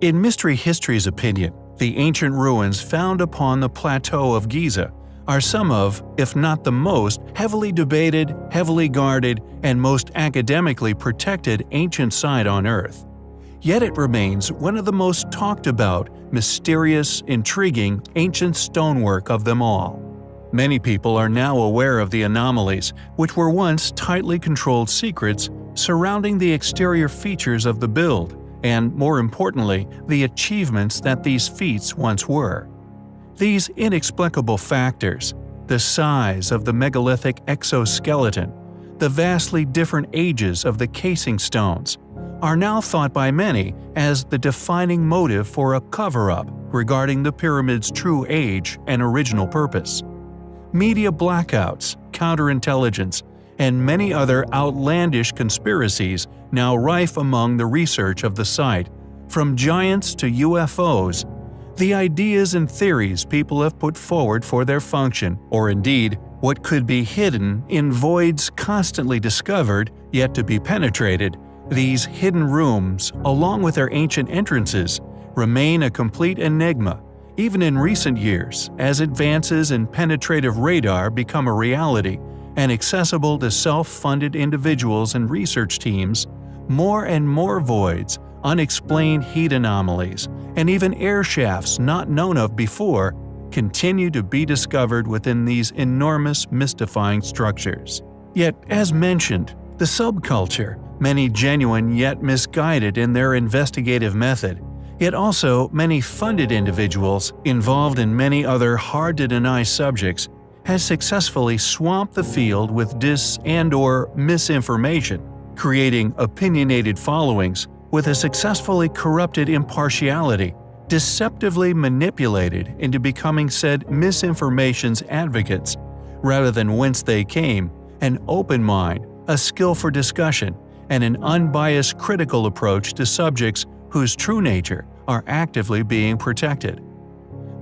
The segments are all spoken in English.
In Mystery History's opinion, the ancient ruins found upon the plateau of Giza are some of, if not the most, heavily debated, heavily guarded, and most academically protected ancient site on Earth. Yet it remains one of the most talked about, mysterious, intriguing, ancient stonework of them all. Many people are now aware of the anomalies, which were once tightly controlled secrets surrounding the exterior features of the build, and more importantly, the achievements that these feats once were. These inexplicable factors the size of the megalithic exoskeleton, the vastly different ages of the casing stones are now thought by many as the defining motive for a cover-up regarding the pyramid's true age and original purpose. Media blackouts, counterintelligence, and many other outlandish conspiracies now rife among the research of the site, from giants to UFOs, the ideas and theories people have put forward for their function, or indeed, what could be hidden in voids constantly discovered yet to be penetrated, these hidden rooms, along with their ancient entrances, remain a complete enigma, even in recent years, as advances in penetrative radar become a reality and accessible to self-funded individuals and research teams, more and more voids, unexplained heat anomalies, and even air shafts not known of before continue to be discovered within these enormous mystifying structures. Yet, as mentioned, the subculture, many genuine yet misguided in their investigative method, yet also many funded individuals involved in many other hard-to-deny subjects, has successfully swamped the field with dis- and or misinformation, creating opinionated followings with a successfully corrupted impartiality, deceptively manipulated into becoming said misinformation's advocates, rather than whence they came, an open mind, a skill for discussion, and an unbiased critical approach to subjects whose true nature are actively being protected.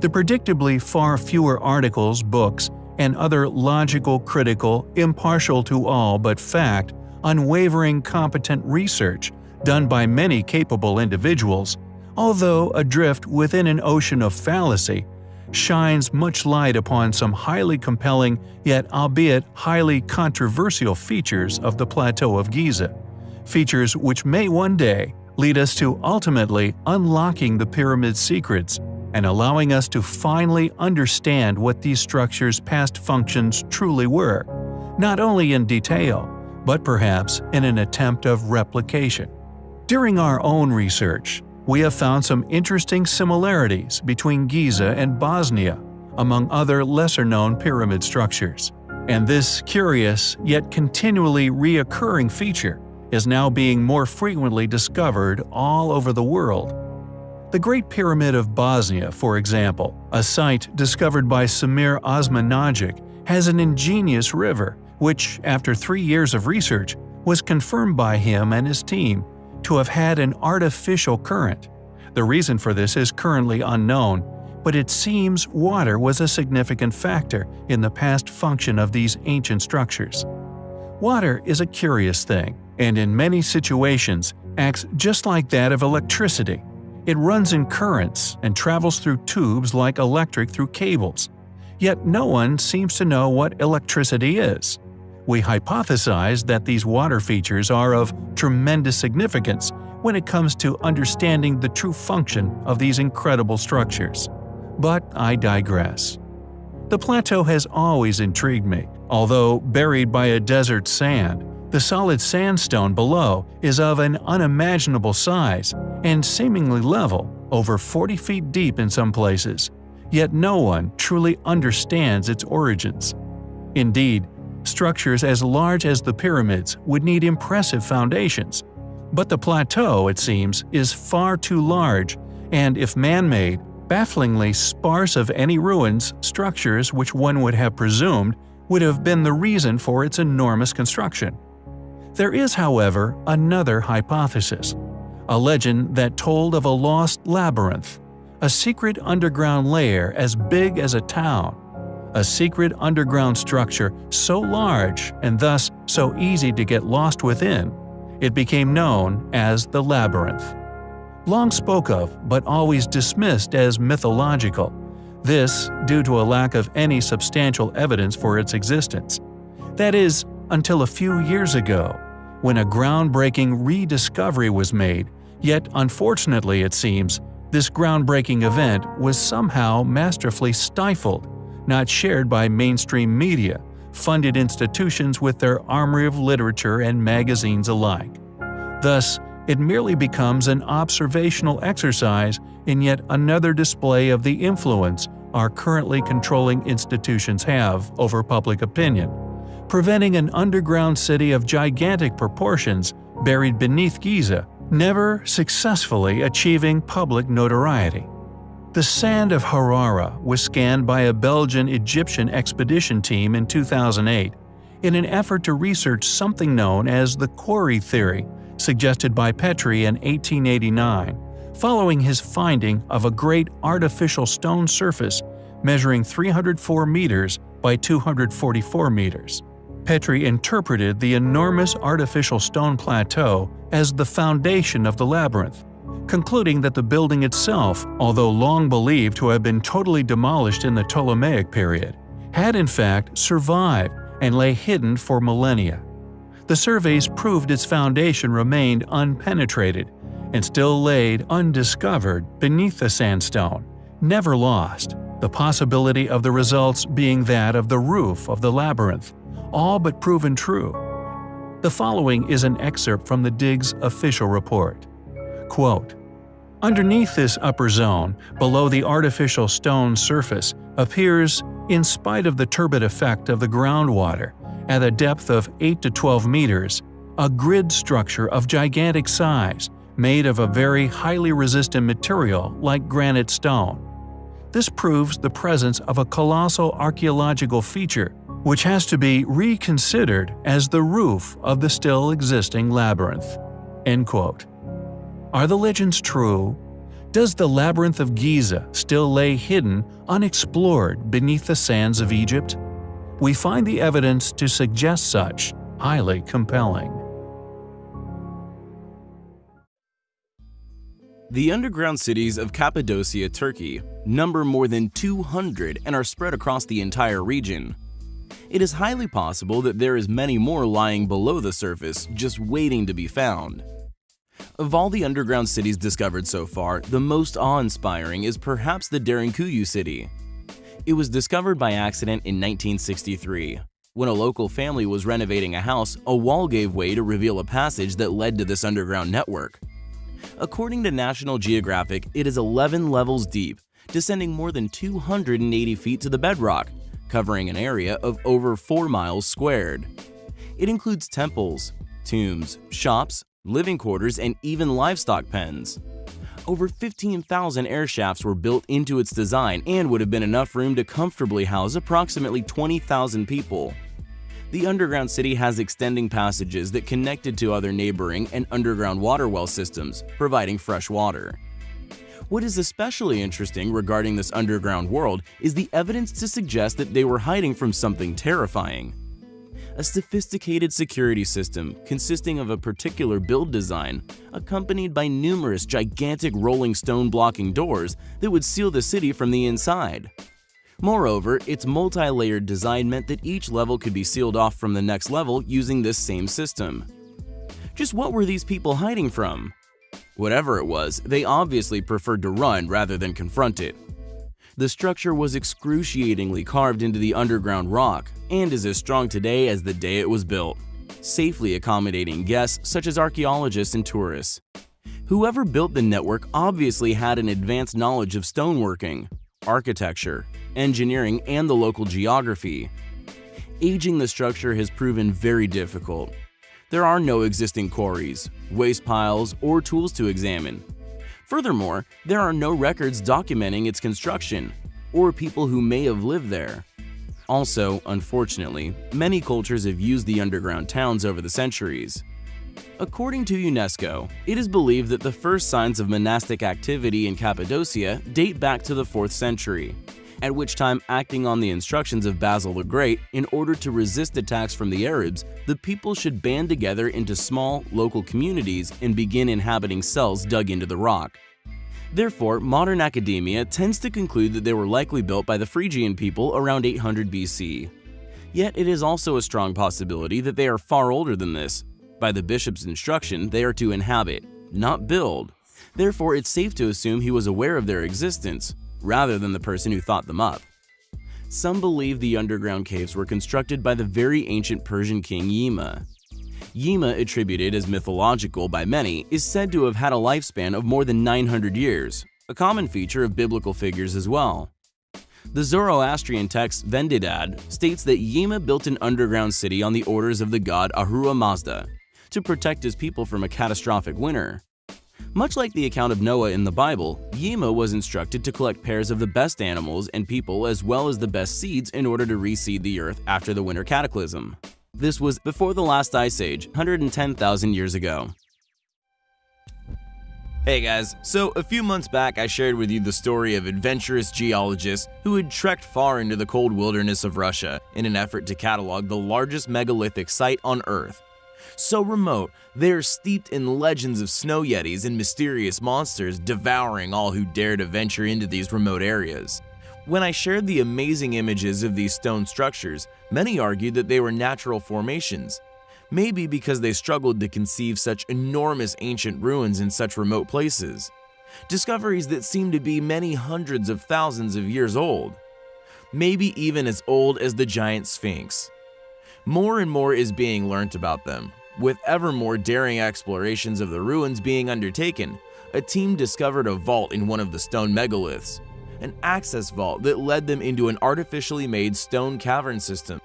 The predictably far fewer articles, books, and other logical, critical, impartial to all but fact, unwavering competent research done by many capable individuals, although adrift within an ocean of fallacy, shines much light upon some highly compelling yet albeit highly controversial features of the Plateau of Giza, features which may one day lead us to ultimately unlocking the pyramid's secrets and allowing us to finally understand what these structures' past functions truly were, not only in detail, but perhaps in an attempt of replication. During our own research, we have found some interesting similarities between Giza and Bosnia, among other lesser-known pyramid structures. And this curious yet continually reoccurring feature is now being more frequently discovered all over the world. The Great Pyramid of Bosnia, for example, a site discovered by Samir Osmanagic, has an ingenious river, which, after three years of research, was confirmed by him and his team to have had an artificial current. The reason for this is currently unknown, but it seems water was a significant factor in the past function of these ancient structures. Water is a curious thing, and in many situations acts just like that of electricity. It runs in currents and travels through tubes like electric through cables. Yet no one seems to know what electricity is we hypothesize that these water features are of tremendous significance when it comes to understanding the true function of these incredible structures. But I digress. The plateau has always intrigued me. Although buried by a desert sand, the solid sandstone below is of an unimaginable size and seemingly level, over 40 feet deep in some places. Yet no one truly understands its origins. Indeed, Structures as large as the pyramids would need impressive foundations. But the plateau, it seems, is far too large, and if man-made, bafflingly sparse of any ruins, structures which one would have presumed would have been the reason for its enormous construction. There is, however, another hypothesis. A legend that told of a lost labyrinth, a secret underground layer as big as a town, a secret underground structure so large and thus so easy to get lost within, it became known as the Labyrinth. long spoke of but always dismissed as mythological. This due to a lack of any substantial evidence for its existence. That is, until a few years ago, when a groundbreaking rediscovery was made, yet unfortunately it seems, this groundbreaking event was somehow masterfully stifled, not shared by mainstream media, funded institutions with their armory of literature and magazines alike. Thus, it merely becomes an observational exercise in yet another display of the influence our currently controlling institutions have over public opinion, preventing an underground city of gigantic proportions buried beneath Giza never successfully achieving public notoriety. The sand of Hawara was scanned by a Belgian-Egyptian expedition team in 2008 in an effort to research something known as the quarry theory, suggested by Petrie in 1889, following his finding of a great artificial stone surface measuring 304 meters by 244 meters. Petrie interpreted the enormous artificial stone plateau as the foundation of the labyrinth, concluding that the building itself, although long believed to have been totally demolished in the Ptolemaic period, had in fact survived and lay hidden for millennia. The surveys proved its foundation remained unpenetrated and still laid undiscovered beneath the sandstone, never lost, the possibility of the results being that of the roof of the labyrinth, all but proven true. The following is an excerpt from the DIG's official report. Quote, Underneath this upper zone, below the artificial stone surface, appears, in spite of the turbid effect of the groundwater, at a depth of 8 to 12 meters, a grid structure of gigantic size, made of a very highly resistant material like granite stone. This proves the presence of a colossal archaeological feature which has to be reconsidered as the roof of the still existing labyrinth. End quote. Are the legends true? Does the labyrinth of Giza still lay hidden, unexplored beneath the sands of Egypt? We find the evidence to suggest such highly compelling. The underground cities of Cappadocia, Turkey, number more than 200 and are spread across the entire region. It is highly possible that there is many more lying below the surface, just waiting to be found. Of all the underground cities discovered so far, the most awe-inspiring is perhaps the Derinkuyu city. It was discovered by accident in 1963. When a local family was renovating a house, a wall gave way to reveal a passage that led to this underground network. According to National Geographic, it is 11 levels deep, descending more than 280 feet to the bedrock, covering an area of over 4 miles squared. It includes temples, tombs, shops, living quarters, and even livestock pens. Over 15,000 air shafts were built into its design and would have been enough room to comfortably house approximately 20,000 people. The underground city has extending passages that connected to other neighboring and underground water well systems, providing fresh water. What is especially interesting regarding this underground world is the evidence to suggest that they were hiding from something terrifying. A sophisticated security system consisting of a particular build design, accompanied by numerous gigantic rolling stone blocking doors that would seal the city from the inside. Moreover, its multi-layered design meant that each level could be sealed off from the next level using this same system. Just what were these people hiding from? Whatever it was, they obviously preferred to run rather than confront it. The structure was excruciatingly carved into the underground rock and is as strong today as the day it was built, safely accommodating guests such as archaeologists and tourists. Whoever built the network obviously had an advanced knowledge of stoneworking, architecture, engineering, and the local geography. Aging the structure has proven very difficult. There are no existing quarries, waste piles, or tools to examine. Furthermore, there are no records documenting its construction, or people who may have lived there. Also, unfortunately, many cultures have used the underground towns over the centuries. According to UNESCO, it is believed that the first signs of monastic activity in Cappadocia date back to the 4th century, at which time acting on the instructions of Basil the Great, in order to resist attacks from the Arabs, the people should band together into small, local communities and begin inhabiting cells dug into the rock. Therefore, modern academia tends to conclude that they were likely built by the Phrygian people around 800 BC. Yet it is also a strong possibility that they are far older than this. By the bishop's instruction, they are to inhabit, not build. Therefore, it's safe to assume he was aware of their existence, rather than the person who thought them up. Some believe the underground caves were constructed by the very ancient Persian king Yima. Yima, attributed as mythological by many, is said to have had a lifespan of more than 900 years, a common feature of biblical figures as well. The Zoroastrian text Vendidad states that Yima built an underground city on the orders of the god Ahura Mazda to protect his people from a catastrophic winter. Much like the account of Noah in the Bible, Yima was instructed to collect pairs of the best animals and people as well as the best seeds in order to reseed the earth after the winter cataclysm. This was before the last ice age, 110,000 years ago. Hey guys, so a few months back I shared with you the story of adventurous geologists who had trekked far into the cold wilderness of Russia in an effort to catalog the largest megalithic site on Earth, so remote, they are steeped in legends of snow yetis and mysterious monsters devouring all who dare to venture into these remote areas. When I shared the amazing images of these stone structures, many argued that they were natural formations. Maybe because they struggled to conceive such enormous ancient ruins in such remote places. Discoveries that seem to be many hundreds of thousands of years old. Maybe even as old as the giant Sphinx. More and more is being learnt about them. With ever more daring explorations of the ruins being undertaken, a team discovered a vault in one of the stone megaliths, an access vault that led them into an artificially made stone cavern system.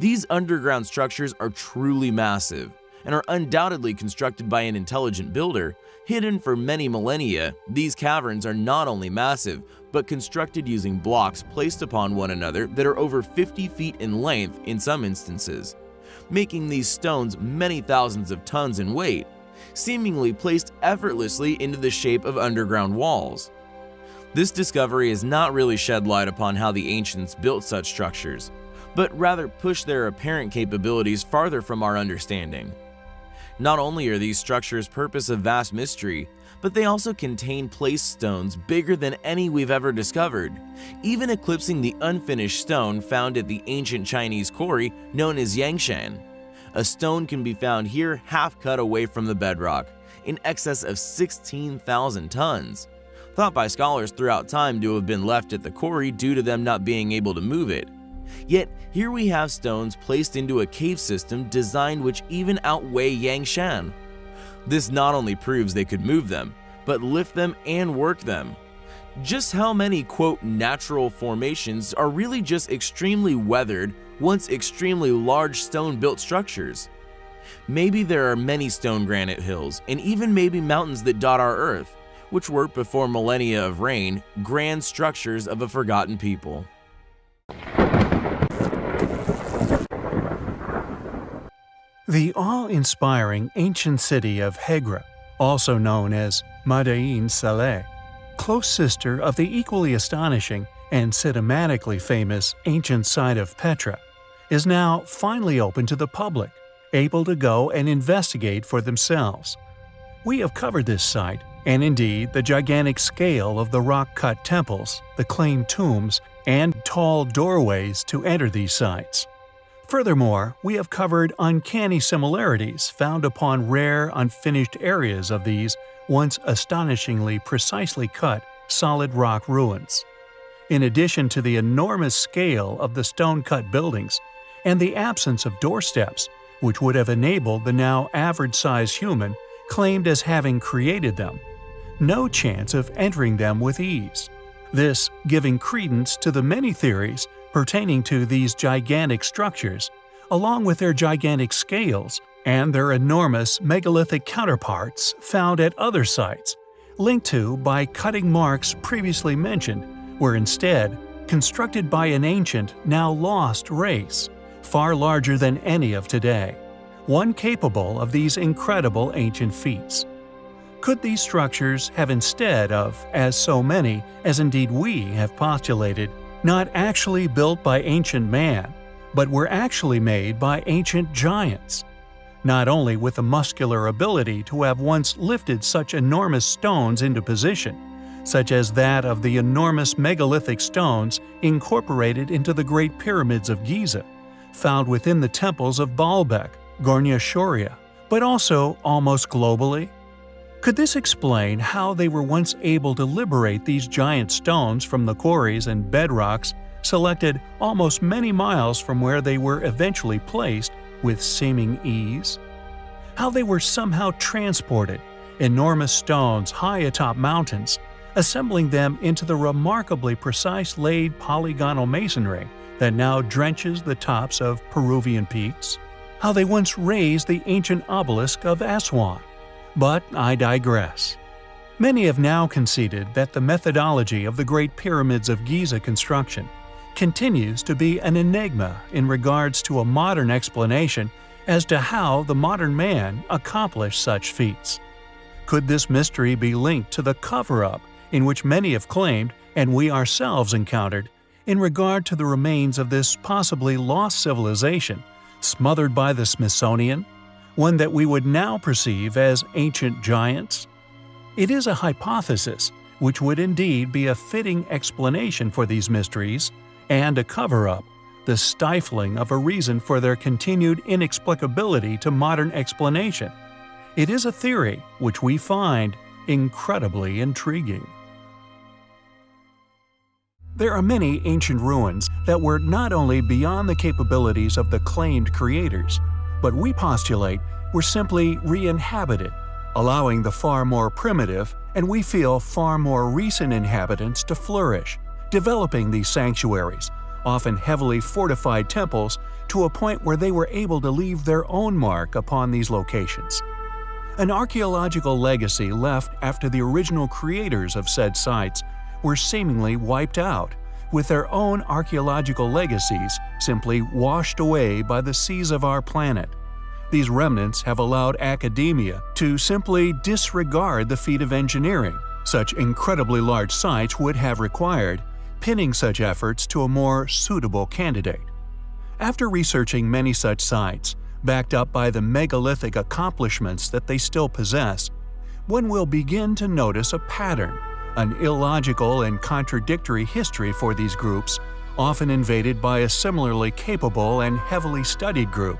These underground structures are truly massive and are undoubtedly constructed by an intelligent builder. Hidden for many millennia, these caverns are not only massive, but constructed using blocks placed upon one another that are over 50 feet in length in some instances, making these stones many thousands of tons in weight, seemingly placed effortlessly into the shape of underground walls. This discovery has not really shed light upon how the ancients built such structures, but rather pushed their apparent capabilities farther from our understanding. Not only are these structures purpose of vast mystery, but they also contain placed stones bigger than any we've ever discovered, even eclipsing the unfinished stone found at the ancient Chinese quarry known as Yangshan. A stone can be found here half cut away from the bedrock, in excess of 16,000 tons, thought by scholars throughout time to have been left at the quarry due to them not being able to move it. Yet, here we have stones placed into a cave system designed which even outweigh Yangshan. This not only proves they could move them, but lift them and work them. Just how many quote natural formations are really just extremely weathered, once extremely large stone built structures? Maybe there are many stone granite hills, and even maybe mountains that dot our earth, which were before millennia of rain, grand structures of a forgotten people. The awe-inspiring ancient city of Hegra, also known as Madain Saleh, close sister of the equally astonishing and cinematically famous ancient site of Petra, is now finally open to the public, able to go and investigate for themselves. We have covered this site, and indeed the gigantic scale of the rock-cut temples, the claimed tombs, and tall doorways to enter these sites. Furthermore, we have covered uncanny similarities found upon rare, unfinished areas of these once astonishingly precisely cut, solid rock ruins. In addition to the enormous scale of the stone-cut buildings and the absence of doorsteps, which would have enabled the now average-sized human claimed as having created them, no chance of entering them with ease. This giving credence to the many theories pertaining to these gigantic structures, along with their gigantic scales and their enormous megalithic counterparts found at other sites, linked to by cutting marks previously mentioned, were instead constructed by an ancient, now lost race, far larger than any of today, one capable of these incredible ancient feats. Could these structures have instead of, as so many, as indeed we have postulated, not actually built by ancient man, but were actually made by ancient giants. Not only with the muscular ability to have once lifted such enormous stones into position, such as that of the enormous megalithic stones incorporated into the Great Pyramids of Giza, found within the temples of Baalbek, Gornaya Shoria, but also almost globally? Could this explain how they were once able to liberate these giant stones from the quarries and bedrocks selected almost many miles from where they were eventually placed with seeming ease? How they were somehow transported, enormous stones high atop mountains, assembling them into the remarkably precise laid polygonal masonry that now drenches the tops of Peruvian peaks? How they once raised the ancient obelisk of Aswan? But I digress. Many have now conceded that the methodology of the Great Pyramids of Giza construction continues to be an enigma in regards to a modern explanation as to how the modern man accomplished such feats. Could this mystery be linked to the cover-up in which many have claimed, and we ourselves encountered, in regard to the remains of this possibly lost civilization, smothered by the Smithsonian, one that we would now perceive as ancient giants? It is a hypothesis which would indeed be a fitting explanation for these mysteries and a cover-up, the stifling of a reason for their continued inexplicability to modern explanation. It is a theory which we find incredibly intriguing. There are many ancient ruins that were not only beyond the capabilities of the claimed creators, but we postulate were simply re-inhabited, allowing the far more primitive and we feel far more recent inhabitants to flourish, developing these sanctuaries, often heavily fortified temples, to a point where they were able to leave their own mark upon these locations. An archaeological legacy left after the original creators of said sites were seemingly wiped out, with their own archaeological legacies simply washed away by the seas of our planet. These remnants have allowed academia to simply disregard the feat of engineering such incredibly large sites would have required, pinning such efforts to a more suitable candidate. After researching many such sites, backed up by the megalithic accomplishments that they still possess, one will begin to notice a pattern an illogical and contradictory history for these groups, often invaded by a similarly capable and heavily studied group.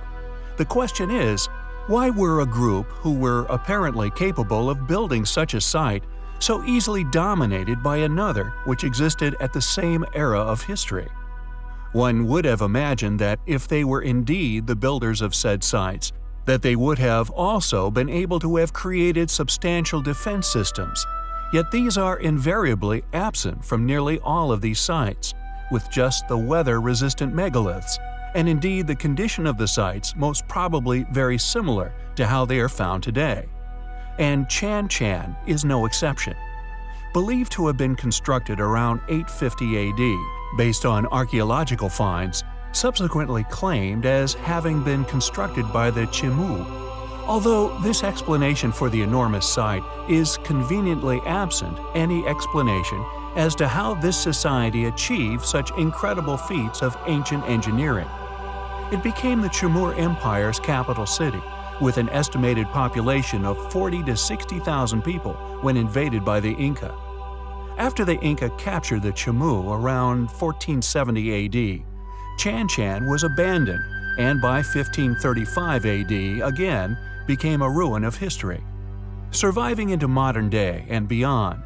The question is, why were a group who were apparently capable of building such a site so easily dominated by another which existed at the same era of history? One would have imagined that if they were indeed the builders of said sites, that they would have also been able to have created substantial defense systems, Yet these are invariably absent from nearly all of these sites, with just the weather-resistant megaliths, and indeed the condition of the sites most probably very similar to how they are found today. And Chan Chan is no exception. Believed to have been constructed around 850 AD, based on archaeological finds, subsequently claimed as having been constructed by the Chimu Although this explanation for the enormous site is conveniently absent any explanation as to how this society achieved such incredible feats of ancient engineering. It became the Chimor Empire's capital city, with an estimated population of 40 to 60,000 people when invaded by the Inca. After the Inca captured the Chimu around 1470 AD, Chan Chan was abandoned and by 1535 AD again became a ruin of history, surviving into modern day and beyond.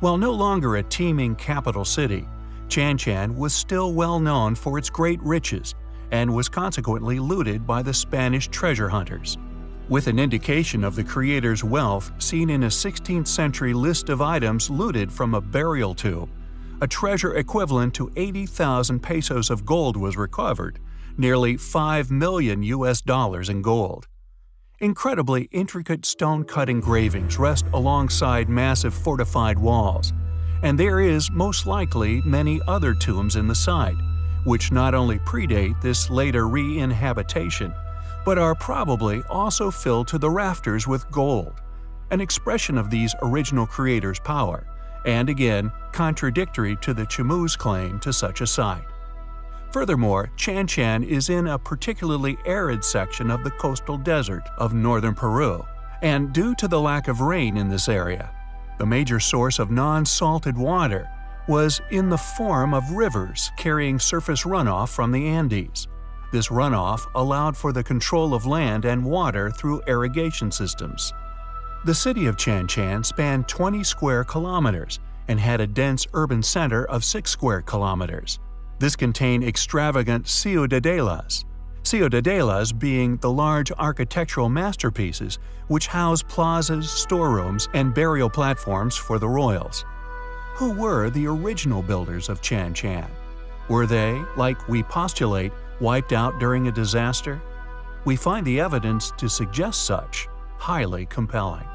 While no longer a teeming capital city, Chan Chan was still well known for its great riches and was consequently looted by the Spanish treasure hunters. With an indication of the creator's wealth seen in a 16th century list of items looted from a burial tomb, a treasure equivalent to 80,000 pesos of gold was recovered, nearly 5 million US dollars in gold. Incredibly intricate stone-cut engravings rest alongside massive fortified walls, and there is most likely many other tombs in the site, which not only predate this later re-inhabitation, but are probably also filled to the rafters with gold, an expression of these original creators' power, and again contradictory to the Chimú's claim to such a site. Furthermore, Chan Chan is in a particularly arid section of the coastal desert of northern Peru, and due to the lack of rain in this area, the major source of non-salted water was in the form of rivers carrying surface runoff from the Andes. This runoff allowed for the control of land and water through irrigation systems. The city of Chan Chan spanned 20 square kilometers and had a dense urban center of 6 square kilometers. This contained extravagant ciudadelas, ciudadelas being the large architectural masterpieces which house plazas, storerooms, and burial platforms for the royals. Who were the original builders of Chan Chan? Were they, like we postulate, wiped out during a disaster? We find the evidence to suggest such highly compelling.